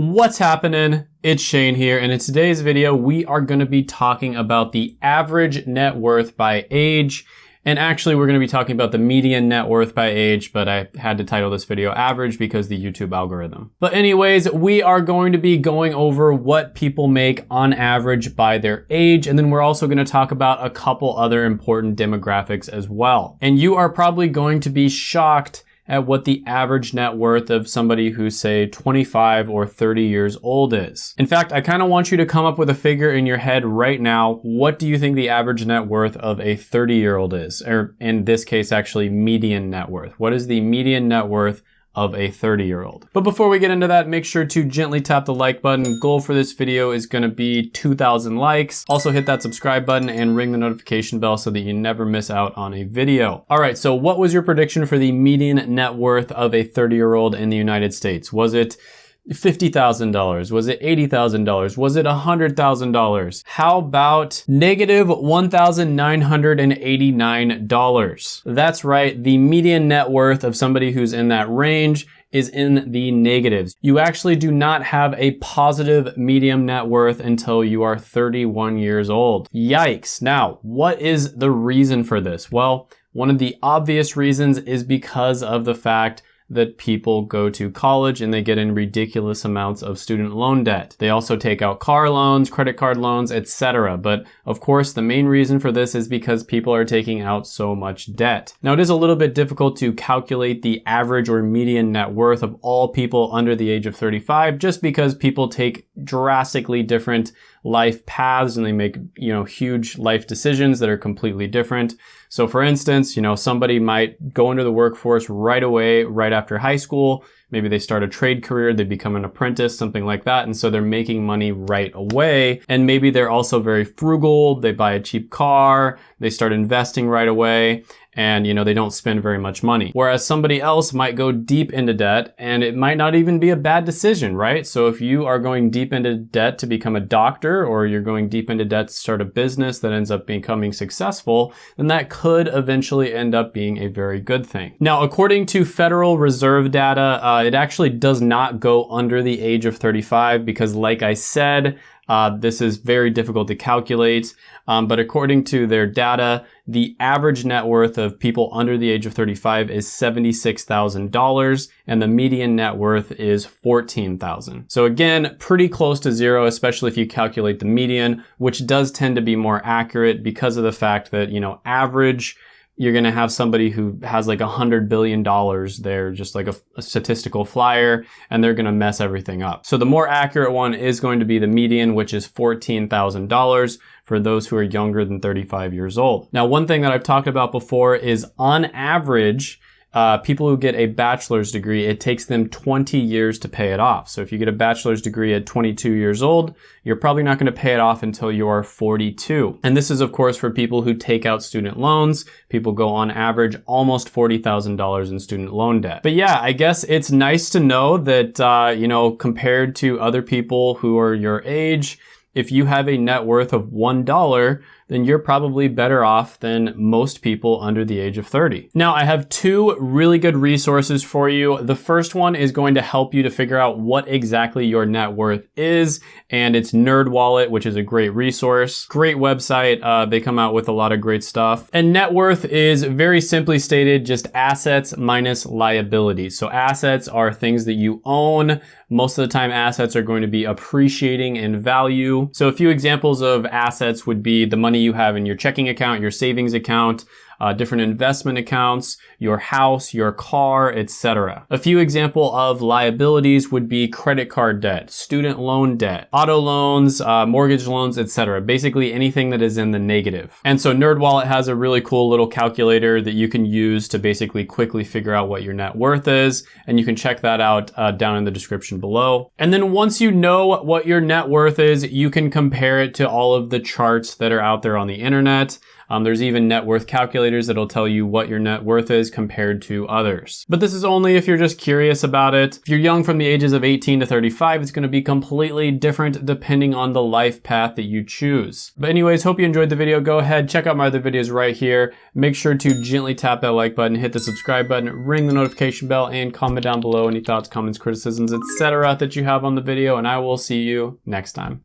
What's happening? It's Shane here, and in today's video, we are gonna be talking about the average net worth by age. And actually, we're gonna be talking about the median net worth by age, but I had to title this video average because the YouTube algorithm. But anyways, we are going to be going over what people make on average by their age, and then we're also gonna talk about a couple other important demographics as well. And you are probably going to be shocked at what the average net worth of somebody who's say 25 or 30 years old is. In fact, I kind of want you to come up with a figure in your head right now. What do you think the average net worth of a 30 year old is? Or in this case, actually median net worth. What is the median net worth of a 30 year old. But before we get into that, make sure to gently tap the like button. Goal for this video is gonna be 2,000 likes. Also hit that subscribe button and ring the notification bell so that you never miss out on a video. All right, so what was your prediction for the median net worth of a 30 year old in the United States? Was it $50,000? Was it $80,000? Was it $100,000? How about negative $1,989? That's right, the median net worth of somebody who's in that range is in the negatives. You actually do not have a positive medium net worth until you are 31 years old. Yikes. Now, what is the reason for this? Well, one of the obvious reasons is because of the fact that people go to college and they get in ridiculous amounts of student loan debt. They also take out car loans, credit card loans, etc. But of course, the main reason for this is because people are taking out so much debt. Now, it is a little bit difficult to calculate the average or median net worth of all people under the age of 35 just because people take drastically different life paths and they make, you know, huge life decisions that are completely different. So for instance, you know, somebody might go into the workforce right away, right after high school. Maybe they start a trade career, they become an apprentice, something like that. And so they're making money right away. And maybe they're also very frugal. They buy a cheap car, they start investing right away and you know they don't spend very much money. Whereas somebody else might go deep into debt and it might not even be a bad decision, right? So if you are going deep into debt to become a doctor or you're going deep into debt to start a business that ends up becoming successful, then that could eventually end up being a very good thing. Now, according to Federal Reserve data, uh, it actually does not go under the age of 35 because like I said, uh, this is very difficult to calculate, um, but according to their data, the average net worth of people under the age of 35 is $76,000 and the median net worth is 14,000. So again, pretty close to zero, especially if you calculate the median, which does tend to be more accurate because of the fact that, you know, average you're going to have somebody who has like a hundred billion dollars there, just like a, a statistical flyer, and they're going to mess everything up. So the more accurate one is going to be the median, which is $14,000 for those who are younger than 35 years old. Now, one thing that I've talked about before is on average, uh, people who get a bachelor's degree, it takes them 20 years to pay it off. So if you get a bachelor's degree at 22 years old, you're probably not going to pay it off until you are 42. And this is, of course, for people who take out student loans. People go on average almost $40,000 in student loan debt. But yeah, I guess it's nice to know that, uh, you know, compared to other people who are your age, if you have a net worth of $1, then you're probably better off than most people under the age of 30. Now, I have two really good resources for you. The first one is going to help you to figure out what exactly your net worth is, and it's NerdWallet, which is a great resource. Great website. Uh, they come out with a lot of great stuff. And net worth is very simply stated just assets minus liabilities. So assets are things that you own. Most of the time, assets are going to be appreciating in value. So a few examples of assets would be the money money you have in your checking account, your savings account, uh, different investment accounts, your house, your car, etc. A few example of liabilities would be credit card debt, student loan debt, auto loans, uh, mortgage loans, etc. Basically anything that is in the negative. And so NerdWallet has a really cool little calculator that you can use to basically quickly figure out what your net worth is. And you can check that out uh, down in the description below. And then once you know what your net worth is, you can compare it to all of the charts that are out there on the internet. Um, there's even net worth calculators that'll tell you what your net worth is compared to others. But this is only if you're just curious about it. If you're young from the ages of 18 to 35, it's gonna be completely different depending on the life path that you choose. But anyways, hope you enjoyed the video. Go ahead, check out my other videos right here. Make sure to gently tap that like button, hit the subscribe button, ring the notification bell, and comment down below any thoughts, comments, criticisms, etc. that you have on the video, and I will see you next time.